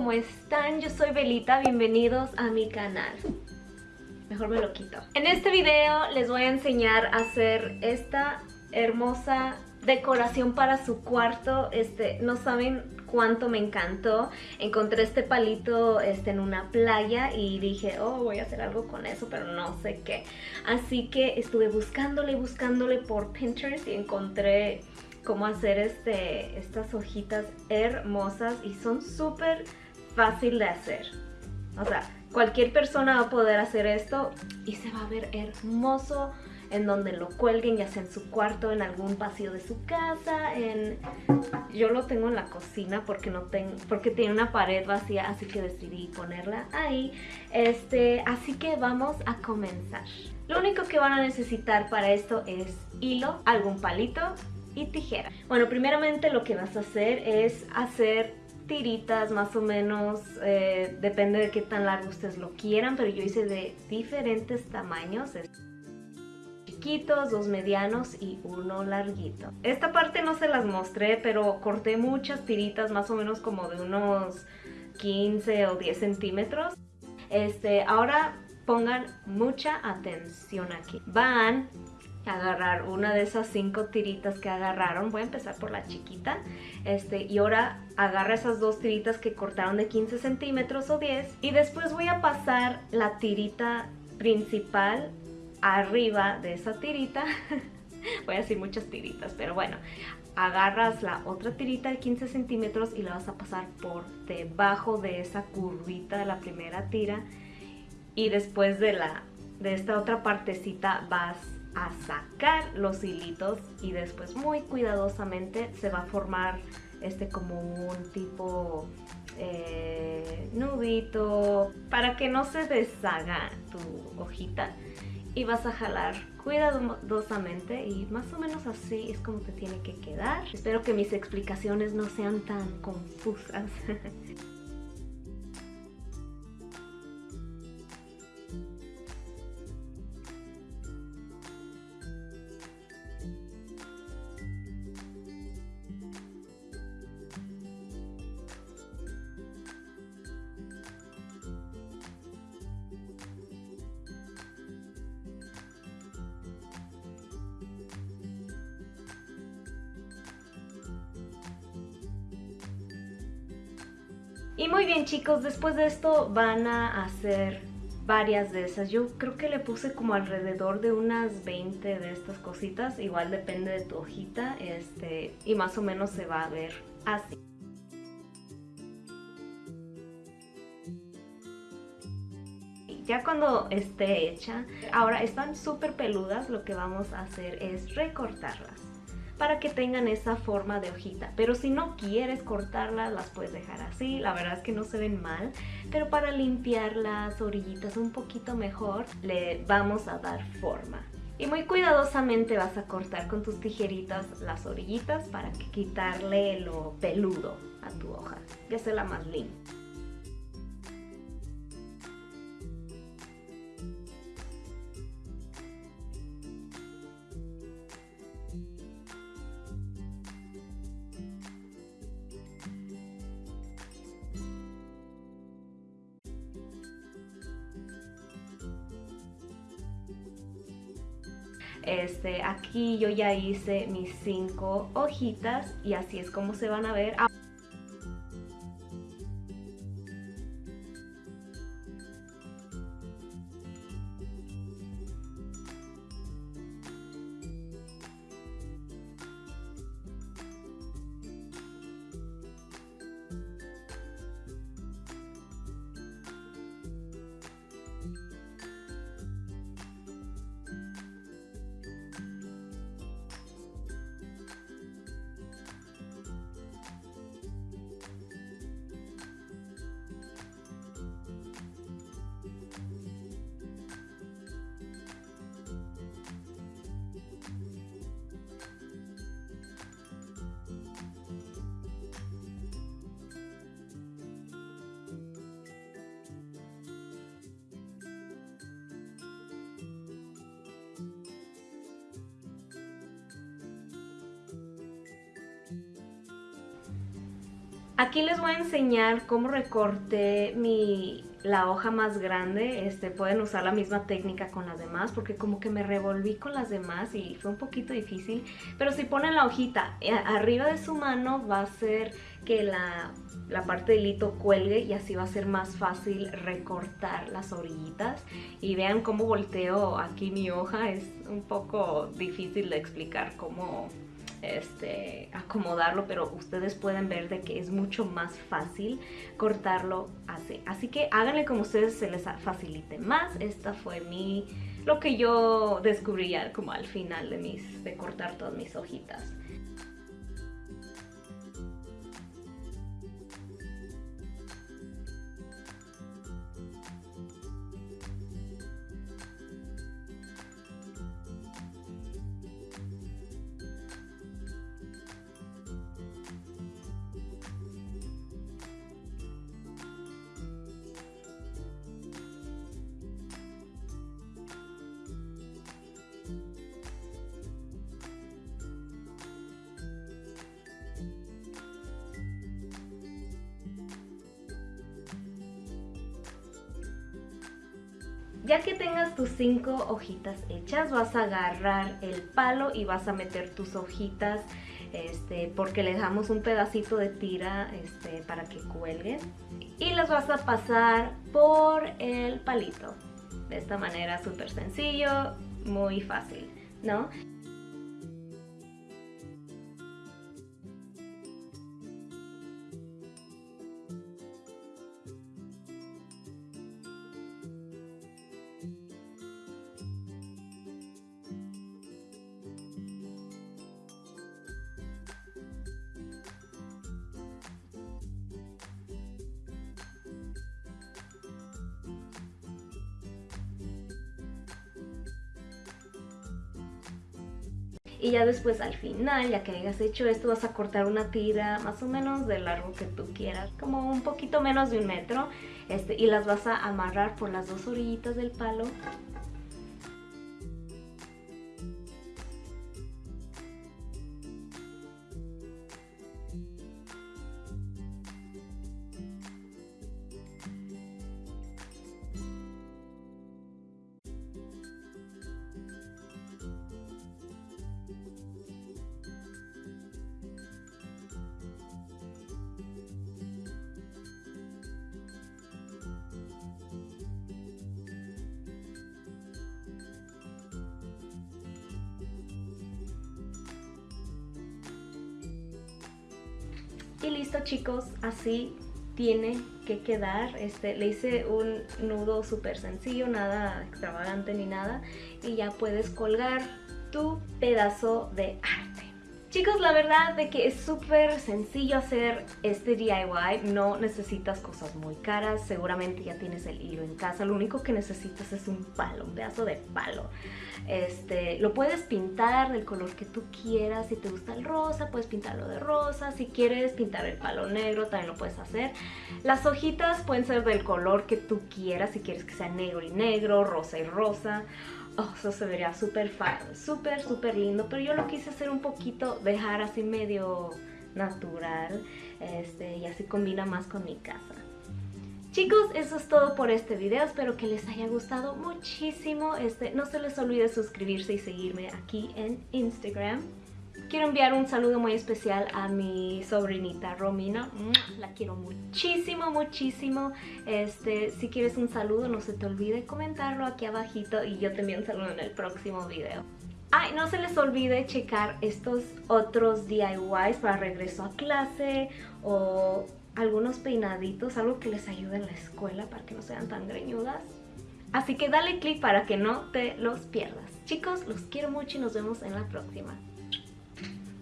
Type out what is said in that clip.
¿cómo están? Yo soy Belita, bienvenidos a mi canal. Mejor me lo quito. En este video les voy a enseñar a hacer esta hermosa decoración para su cuarto. Este, no saben cuánto me encantó. Encontré este palito este, en una playa y dije, oh, voy a hacer algo con eso, pero no sé qué. Así que estuve buscándole buscándole por Pinterest y encontré cómo hacer este, estas hojitas hermosas y son súper fácil de hacer. O sea, cualquier persona va a poder hacer esto y se va a ver hermoso en donde lo cuelguen, ya sea en su cuarto, en algún pasillo de su casa, en... Yo lo tengo en la cocina porque no tengo, porque tiene una pared vacía, así que decidí ponerla ahí. Este, así que vamos a comenzar. Lo único que van a necesitar para esto es hilo, algún palito y tijera. Bueno, primeramente lo que vas a hacer es hacer tiritas más o menos, eh, depende de qué tan largo ustedes lo quieran, pero yo hice de diferentes tamaños chiquitos, dos medianos y uno larguito. Esta parte no se las mostré, pero corté muchas tiritas más o menos como de unos 15 o 10 centímetros. Este, ahora pongan mucha atención aquí. Van agarrar una de esas cinco tiritas que agarraron. Voy a empezar por la chiquita. Este, y ahora agarra esas dos tiritas que cortaron de 15 centímetros o 10. Y después voy a pasar la tirita principal arriba de esa tirita. voy a decir muchas tiritas, pero bueno. Agarras la otra tirita de 15 centímetros y la vas a pasar por debajo de esa curvita de la primera tira. Y después de, la, de esta otra partecita vas a sacar los hilitos y después muy cuidadosamente se va a formar este como un tipo eh, nudito para que no se deshaga tu hojita y vas a jalar cuidadosamente y más o menos así es como te tiene que quedar. Espero que mis explicaciones no sean tan confusas. Y muy bien chicos, después de esto van a hacer varias de esas. Yo creo que le puse como alrededor de unas 20 de estas cositas. Igual depende de tu hojita. Este, y más o menos se va a ver así. Ya cuando esté hecha, ahora están súper peludas, lo que vamos a hacer es recortarlas para que tengan esa forma de hojita. Pero si no quieres cortarlas, las puedes dejar así. La verdad es que no se ven mal. Pero para limpiar las orillitas un poquito mejor, le vamos a dar forma. Y muy cuidadosamente vas a cortar con tus tijeritas las orillitas para quitarle lo peludo a tu hoja y hacerla más linda. Este, aquí yo ya hice mis cinco hojitas y así es como se van a ver. Aquí les voy a enseñar cómo recorté mi, la hoja más grande. Este, pueden usar la misma técnica con las demás porque como que me revolví con las demás y fue un poquito difícil. Pero si ponen la hojita eh, arriba de su mano va a ser que la, la parte del hito cuelgue y así va a ser más fácil recortar las orillitas. Y vean cómo volteo aquí mi hoja. Es un poco difícil de explicar cómo este, acomodarlo, pero ustedes pueden ver de que es mucho más fácil cortarlo así. Así que háganle como ustedes se les facilite más. Esta fue mi, lo que yo descubrí como al final de, mis, de cortar todas mis hojitas. Ya que tengas tus cinco hojitas hechas, vas a agarrar el palo y vas a meter tus hojitas este, porque le dejamos un pedacito de tira este, para que cuelguen. Y las vas a pasar por el palito. De esta manera súper sencillo, muy fácil, ¿no? Y ya después al final, ya que hayas hecho esto, vas a cortar una tira más o menos de largo que tú quieras, como un poquito menos de un metro, este, y las vas a amarrar por las dos orillitas del palo Y listo chicos, así tiene que quedar. Este, le hice un nudo súper sencillo, nada extravagante ni nada. Y ya puedes colgar tu pedazo de arte. Chicos, la verdad de que es súper sencillo hacer este DIY, no necesitas cosas muy caras, seguramente ya tienes el hilo en casa, lo único que necesitas es un palo, un pedazo de palo. Este, lo puedes pintar del color que tú quieras, si te gusta el rosa puedes pintarlo de rosa, si quieres pintar el palo negro también lo puedes hacer. Las hojitas pueden ser del color que tú quieras, si quieres que sea negro y negro, rosa y rosa oh, eso se vería súper súper, súper lindo, pero yo lo quise hacer un poquito, dejar así medio natural, este, y así combina más con mi casa. Chicos, eso es todo por este video, espero que les haya gustado muchísimo, este, no se les olvide suscribirse y seguirme aquí en Instagram. Quiero enviar un saludo muy especial a mi sobrinita Romina. La quiero muchísimo, muchísimo. Este, si quieres un saludo, no se te olvide comentarlo aquí abajito y yo te envío un saludo en el próximo video. Ay, no se les olvide checar estos otros DIYs para regreso a clase o algunos peinaditos, algo que les ayude en la escuela para que no sean tan greñudas. Así que dale click para que no te los pierdas. Chicos, los quiero mucho y nos vemos en la próxima.